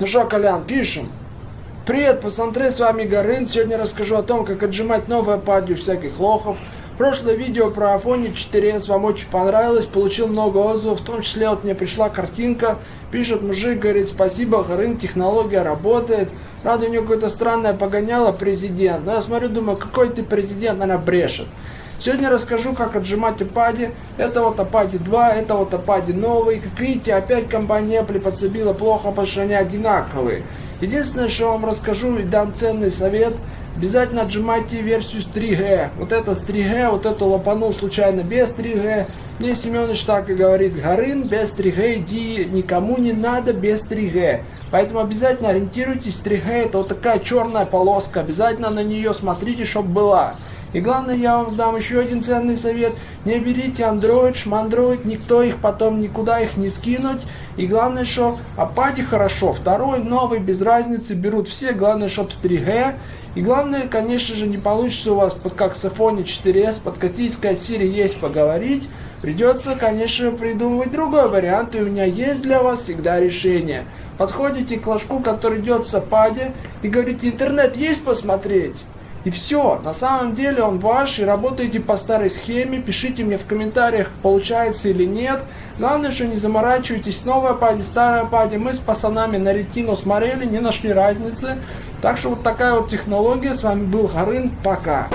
Ну что, Колян, пишем. Привет, пацаны, с вами Горын. Сегодня расскажу о том, как отжимать новое падью всяких лохов. Прошлое видео про Афоне 4s вам очень понравилось, получил много отзывов, в том числе вот мне пришла картинка, пишет мужик, говорит, спасибо, Горын, технология работает. Правда, у него какое-то странное погоняло президент, но я смотрю, думаю, какой ты президент, наверное, брешет. Сегодня расскажу, как отжимать iPad. Это вот iPad 2, это вот iPad новый. Как видите, опять компания Apple подсобила плохо, потому что они одинаковые. Единственное, что вам расскажу и дам ценный совет, обязательно отжимайте версию с 3G. Вот это с 3G, вот это лопанул случайно без 3G. Мне Семенович так и говорит, Горын, без 3G иди, никому не надо без 3G. Поэтому обязательно ориентируйтесь, 3G это вот такая черная полоска, обязательно на нее смотрите, чтобы была. И главное, я вам дам еще один ценный совет. Не берите Android, шмандроид, никто их потом никуда их не скинуть. И главное, что опаде хорошо. Второй, новый, без разницы, берут все. Главное, чтоб с 3G. И главное, конечно же, не получится у вас, под как с iPhone 4s, подкатить, сказать, Siri есть поговорить. Придется, конечно, придумывать другой вариант, и у меня есть для вас всегда решение. Подходите к ложку, который идет в сападе, и говорите, интернет есть посмотреть? И все, на самом деле он ваш, и работаете по старой схеме, пишите мне в комментариях, получается или нет. Главное, что не заморачивайтесь, новая пади, старая пади. Мы с пацанами на ретину смотрели, не нашли разницы. Так что вот такая вот технология. С вами был Харын, пока.